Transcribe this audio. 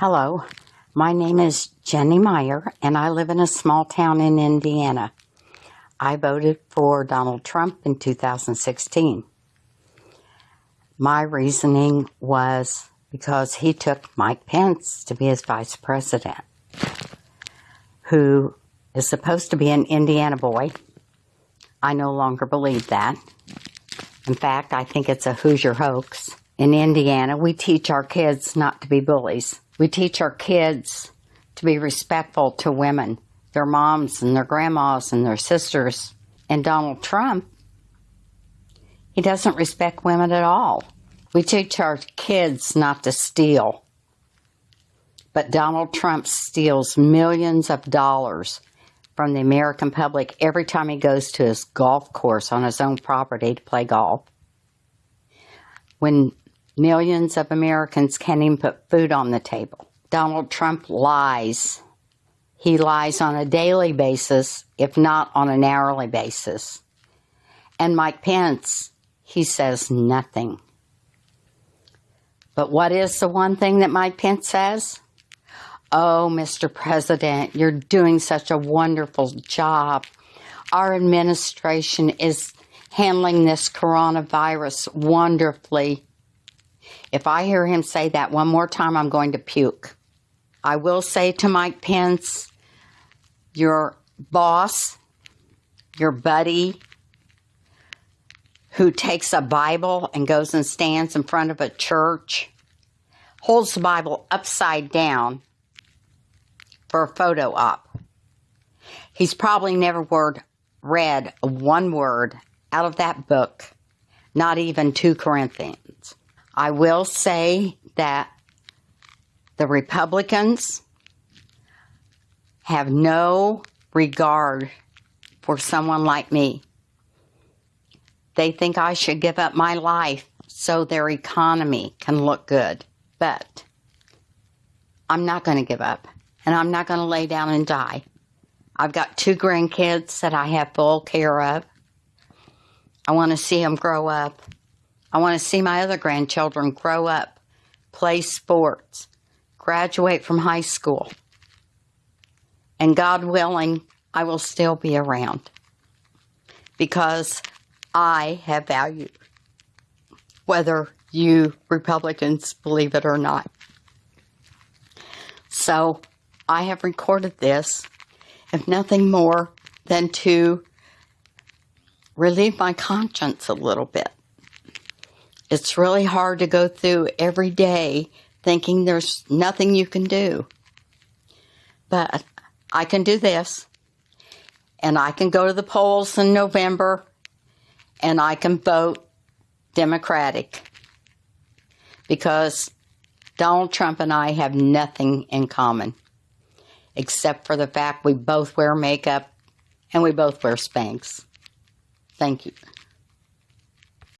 Hello, my name is Jenny Meyer, and I live in a small town in Indiana. I voted for Donald Trump in 2016. My reasoning was because he took Mike Pence to be his vice president, who is supposed to be an Indiana boy. I no longer believe that. In fact, I think it's a Hoosier hoax. In Indiana, we teach our kids not to be bullies. We teach our kids to be respectful to women, their moms and their grandmas and their sisters. And Donald Trump, he doesn't respect women at all. We teach our kids not to steal. But Donald Trump steals millions of dollars from the American public every time he goes to his golf course on his own property to play golf. When Millions of Americans can't even put food on the table. Donald Trump lies. He lies on a daily basis, if not on an hourly basis. And Mike Pence, he says nothing. But what is the one thing that Mike Pence says? Oh, Mr. President, you're doing such a wonderful job. Our administration is handling this coronavirus wonderfully. If I hear him say that one more time, I'm going to puke. I will say to Mike Pence, your boss, your buddy, who takes a Bible and goes and stands in front of a church, holds the Bible upside down for a photo op. He's probably never word, read one word out of that book, not even 2 Corinthians. I will say that the Republicans have no regard for someone like me. They think I should give up my life so their economy can look good. But I'm not going to give up, and I'm not going to lay down and die. I've got two grandkids that I have full care of. I want to see them grow up. I want to see my other grandchildren grow up, play sports, graduate from high school. And God willing, I will still be around because I have value, whether you Republicans believe it or not. So I have recorded this, if nothing more than to relieve my conscience a little bit. It's really hard to go through every day thinking there's nothing you can do. But I can do this. And I can go to the polls in November and I can vote Democratic. Because Donald Trump and I have nothing in common except for the fact we both wear makeup and we both wear Spanx. Thank you.